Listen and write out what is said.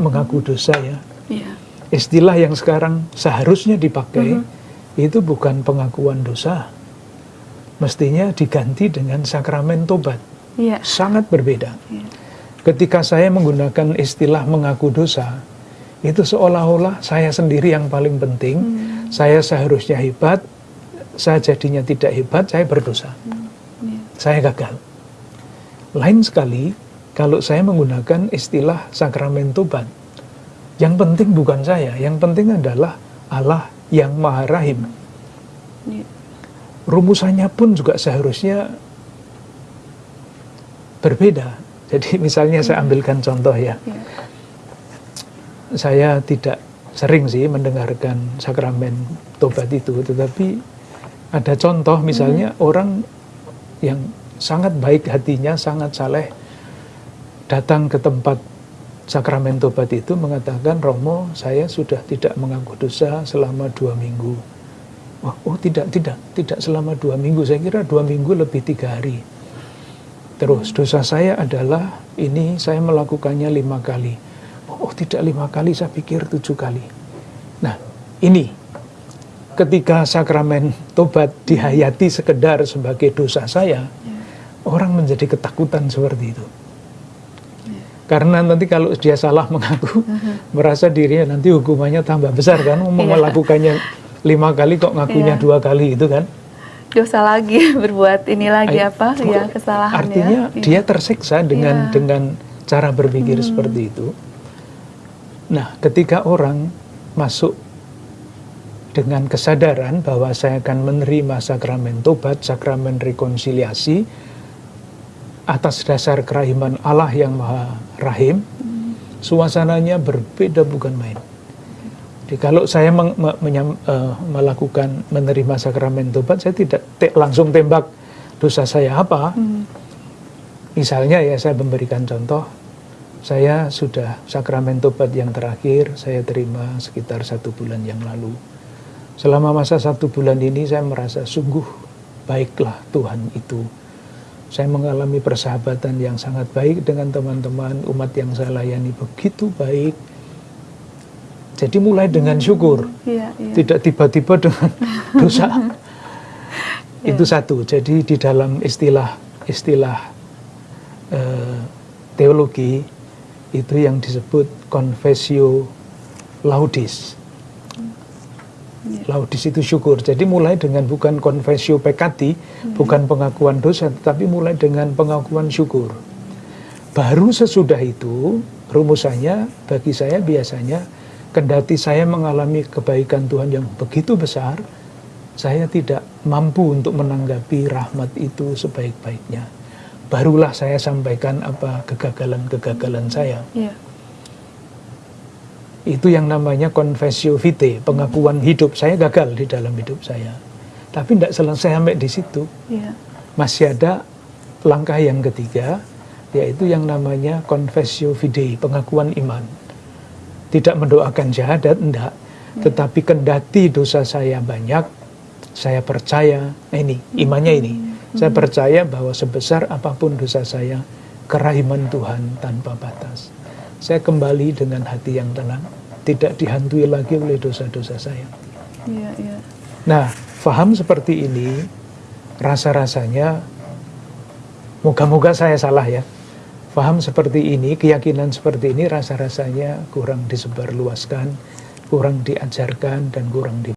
mengaku dosa ya. Iya. Istilah yang sekarang seharusnya dipakai Mhm. itu bukan pengakuan dosa. Mestinya diganti dengan sakramen tobat. Iya. Sangat berbeda. Iya. Ketika saya menggunakan istilah mengaku dosa, itu seolah-olah saya sendiri yang paling penting. Hmm. Saya seharusnya hebat, saya jadinya tidak hebat, saya berdosa. Iya. Saya gagal. Lain sekali kalau saya menggunakan istilah sakramen tobat. Yang penting bukan saya, yang penting adalah Allah yang Maha Rahim. Iya. Rumusannya pun juga seharusnya berbeda. Jadi misalnya saya ambilkan contoh ya. Iya. Saya tidak sering sih mendengarkan sakramen tobat itu, tetapi ada contoh misalnya orang yang sangat baik hatinya, sangat saleh, datang ke tempat sakramen tobat itu mengatakan, Romo, saya sudah tidak mengaku dosa selama dua minggu. Wah, oh tidak, tidak, tidak selama dua minggu. Saya kira dua minggu lebih tiga hari. Terus dosa saya adalah ini saya melakukannya lima kali. Oh, oh, tidak lima kali, saya pikir tujuh kali. Nah ini ketika sakramen tobat dihayati sekedar sebagai dosa saya, orang menjadi ketakutan seperti itu. Karena nanti kalau dia salah mengaku, merasa dirinya nanti hukumannya tambah besar kan, mau Iya. melakukannya lima kali kok ngakunya Iya. dua kali itu kan. Dosa lagi berbuat ini lagi Ay- apa ya kesalahan Artinya ya. dia tersiksa dengan Iya. dengan cara berpikir seperti itu. Nah, ketika orang masuk dengan kesadaran bahwa saya akan menerima sakramen tobat, sakramen rekonsiliasi atas dasar kerahiman Allah yang Maha Rahim, suasananya berbeda bukan main. Jadi kalau saya meng- me- menyam- eh, melakukan menerima sakramen tobat, saya tidak te- langsung tembak dosa saya apa. Hmm. Misalnya ya saya memberikan contoh, saya sudah sakramen tobat yang terakhir saya terima sekitar satu bulan yang lalu. Selama masa satu bulan ini saya merasa sungguh baiklah Tuhan itu. Saya mengalami persahabatan yang sangat baik dengan teman-teman umat yang saya layani begitu baik. Jadi mulai dengan syukur, Iya, iya. tidak tiba-tiba dengan dosa. Itu satu. Jadi di dalam istilah istilah eh, teologi itu yang disebut confessio laudis. Laudis itu syukur. Jadi mulai dengan bukan confessio peccati, bukan pengakuan dosa, tetapi mulai dengan pengakuan syukur. Baru sesudah itu rumusannya bagi saya biasanya kendati saya mengalami kebaikan Tuhan yang begitu besar, saya tidak mampu untuk menanggapi rahmat itu sebaik-baiknya. Barulah saya sampaikan apa kegagalan-kegagalan saya. Iya. Itu yang namanya confessio vitae, pengakuan hidup. Saya gagal di dalam hidup saya. Tapi tidak selesai sampai di situ. Iya. Masih ada langkah yang ketiga, yaitu yang namanya confessio fidei, pengakuan iman. Tidak mendoakan syahadat, enggak. Tetapi kendati dosa saya banyak, saya percaya, nah ini, imannya ini. Saya percaya bahwa sebesar apa pun dosa saya, kerahiman Tuhan tanpa batas. Saya kembali dengan hati yang tenang, tidak dihantui lagi oleh dosa-dosa saya. Iya, iya. Nah, faham seperti ini, rasa-rasanya, moga-moga saya salah ya. Faham seperti ini, keyakinan seperti ini, rasa-rasanya kurang disebarluaskan, kurang diajarkan, dan kurang di